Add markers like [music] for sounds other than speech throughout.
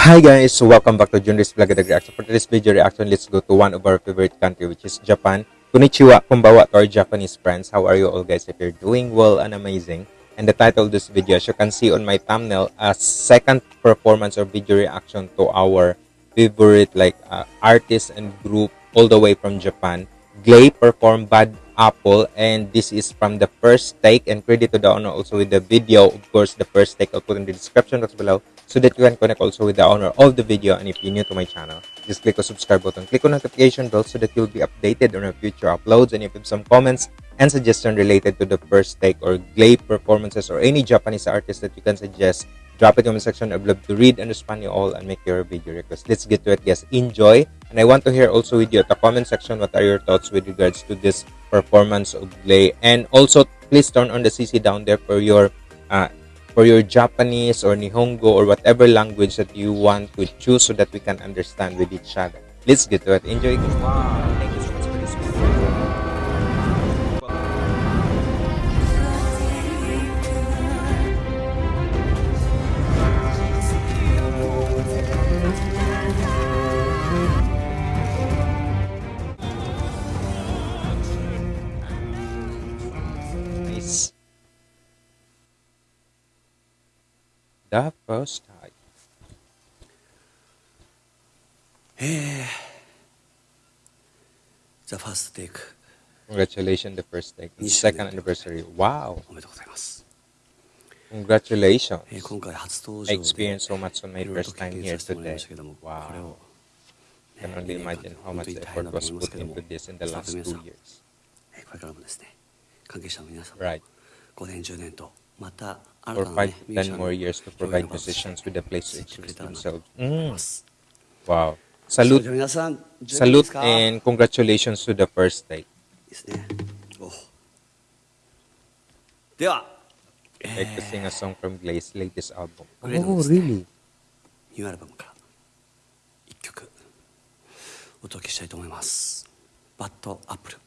Hi guys, welcome back to Junris Vlog at Reaction. For today's video reaction, let's go to one of our favorite country which is Japan. Konnichiwa, kumbawa to our Japanese friends. How are you all guys? If you're doing well and amazing. And the title of this video, as you can see on my thumbnail, a second performance or video reaction to our favorite like uh, artist and group all the way from Japan. Glay performed Bad Apple and this is from the first take and credit to the owner also with the video. Of course, the first take I'll put in the description box below so that you can connect also with the owner of the video. And if you're new to my channel just click the subscribe button click on notification bell so that you'll be updated on our future uploads. And if you have some comments and suggestions related to the first take or glay performances or any japanese artist that you can suggest drop it in the section. I'd love to read and respond you all and make your video request. Let's get to it guys. Enjoy. And i want to hear also with you at the comment section what are your thoughts with regards to this performance of glay and also please turn on the cc down there for your uh, for your Japanese or Nihongo or whatever language that you want to choose so that we can understand with each other. Let's get to it. Enjoy. Wow. The first time. [sighs] The first take Congratulations, the first take. The 20 second anniversary. Wow. おめでとうございます、 Congratulations. えー今回初登 I 場で experienced so much on my いろいろ first と経 time 験 here させてもらい today. ましたけども、 Wow. これを I can only imagine how 本 much 当に大 effort 変だと was 思います put けども into this in the スタッ last フの two 皆さん years. えーこれからもですね関係者の皆さん、 Right. 5年10年とまた for five, ten more years to provide musicians with a place to express themselves. Mm. Wow. Salute. Salute and congratulations to the first take. I'd like to sing a song from Glay's latest album. Oh, really? Oh, New album から一曲お届けしたいと思います。Bad Apple.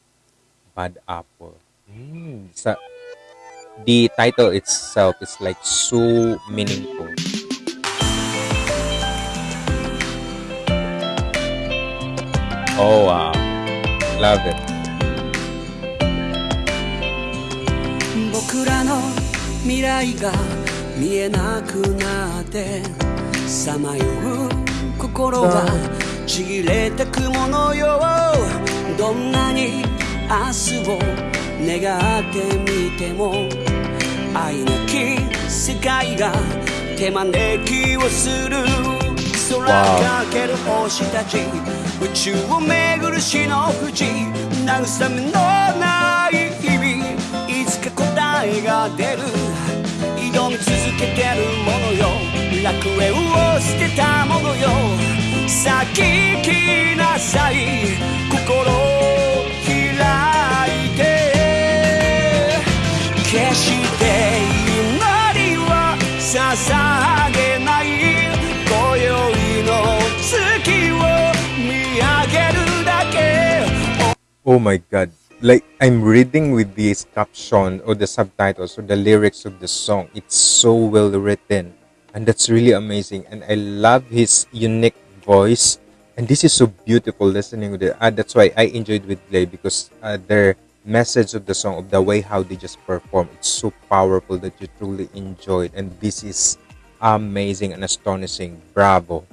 Bad Apple. Mm. Sa the title itself is like so meaningful. Oh wow. Love it. 僕らの未来が見えなくなってさまよう心はちぎれてくものよどんなに明日を願ってみても愛なき世界が手招きをする。空かける星たち宇宙を巡る死の淵慰めのない日々。いつか答えが出る。挑み続けてるものよ。楽園を捨てたものよ。さあ聞きなさい。Oh my god. Like I'm reading with this caption or the subtitles or the lyrics of the song. It's so well written. And that's really amazing. And I love his unique voice. And this is so beautiful listening with it. Uh, that's why I enjoyed with Glay because uh, their message of the song, of the way how they just perform, it's so powerful that you truly enjoyed. And this is amazing and astonishing. Bravo.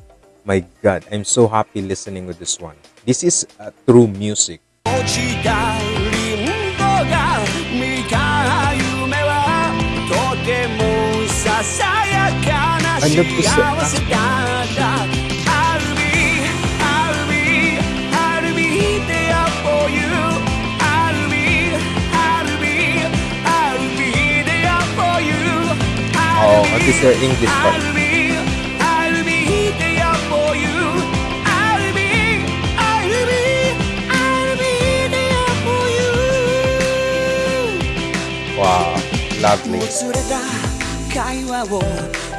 My god, I'm so happy listening with this one. This is uh, true music. ちたリンゴが見た夢はとてもささやかな幸せだったでで Oh, this is English part. Lovely. もつれた会話を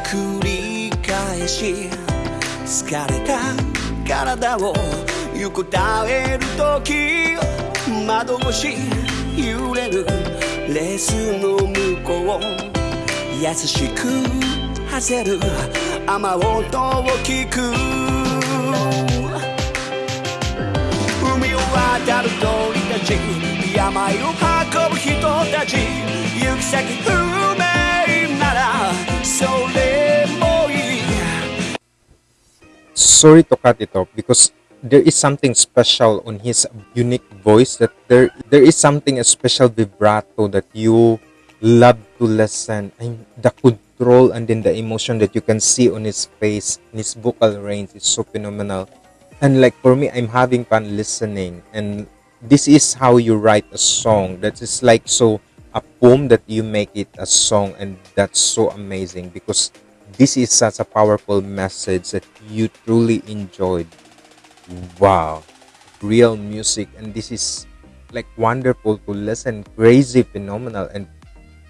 繰り返し疲れた体を横たえる時窓越し揺れる。レースの向こう優しく外る。雨音を聞く。ち病を運ぶ人たち行き先不明ならそれもいい sorry to cut it off because there is something special on his unique voice that there there is something a special vibrato that you love to listen and the control and then the emotion that you can see on his face his vocal range is so phenomenal and like for me i'm having fun listening. And this is how you write a song. That is like so a poem that you make it a song. And that's so amazing because this is such a powerful message that you truly enjoyed. Wow. Real music. And this is like wonderful to listen. Crazy phenomenal and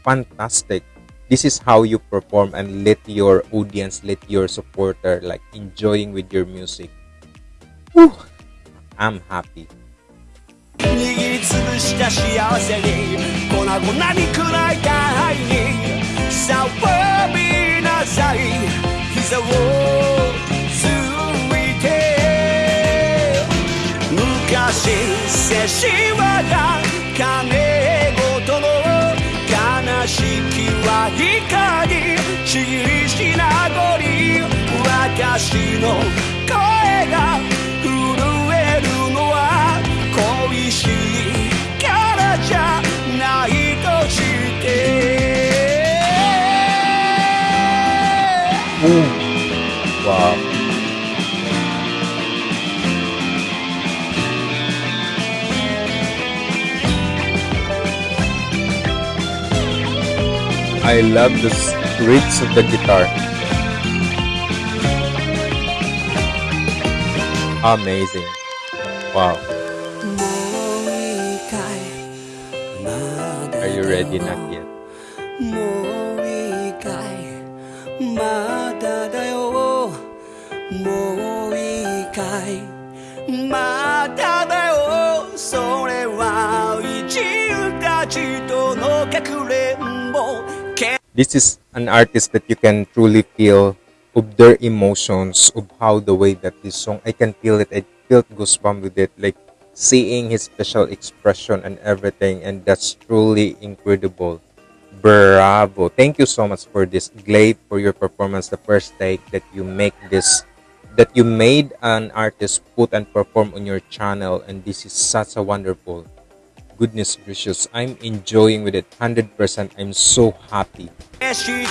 fantastic. This is how you perform and let your audience let your supporter like enjoying with your music Whew, i'm happy. 握りつぶした幸せに粉々に砕いた愛に騒びなさい。膝をついて昔せしわが金ごとの悲しきは光ちぎりしなごり私の声が Ooh. Wow. I love the reeds of the guitar. Amazing. Wow. Are you ready, Naki? もういいかいまだだよそれは一流たちとのかくれんぼ This is an artist that you can truly feel of their emotions, of how the way that this song, I can feel it. I felt goosebumps with it, like seeing his facial expression and everything, and that's truly incredible. Bravo! Thank you so much for this, Glade, for your performance. The first take that you make this, that you made an artist put and perform on your channel, and this is such a wonderful. Goodness gracious, I'm enjoying with it 100%. I'm so happy. し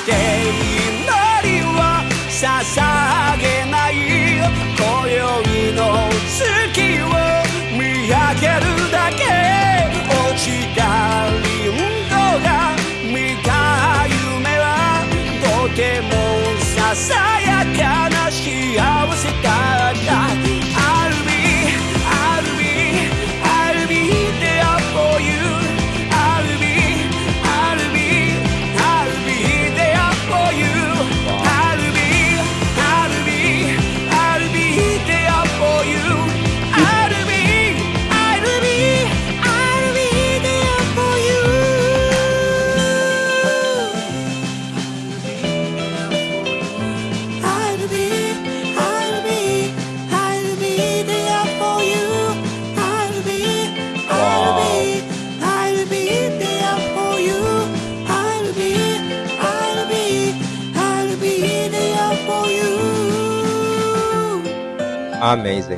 she always a. Amazing.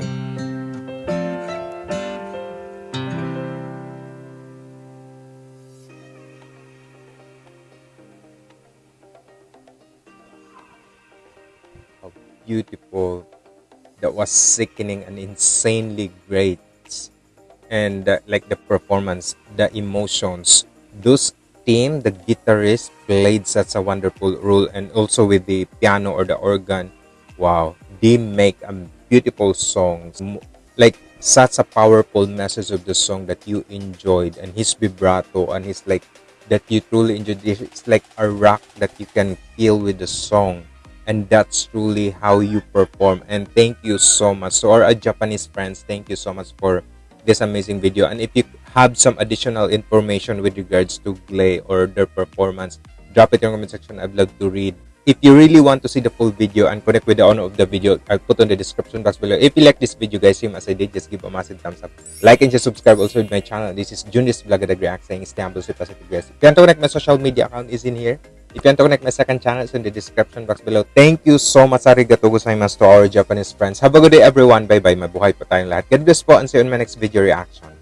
How beautiful. That was sickening and insanely great. And uh, like the performance, the emotions, those team, the guitarist played such a wonderful role, and also with the piano or the organ. Wow, they make a beautiful songs. Like such a powerful message of the song that you enjoyed, and his vibrato and his like that you truly enjoyed. It's like a rock that you can feel with the song, and that's truly how you perform. And thank you so much. So, our Japanese friends, thank you so much for this amazing video. And if you have some additional information with regards to Glay or their performance, drop it in the comment section. I'd love to read if you really want to see the full video and connect with the owner of the video, I'll put on the description box below. If you like this video, guys, same as I did, just give a massive thumbs up. Like and just subscribe also to my channel. This is Junis Vlogadag React saying stay humble, stay positive, guys. If you want to connect, my social media account is in here. If you want to connect, my second channel is in the description box below. Thank you so much, arigato gozaimasu to our Japanese friends. Have a good day, everyone. Bye-bye. Mabuhay po tayong lahat. God bless po and see you in my next video reaction.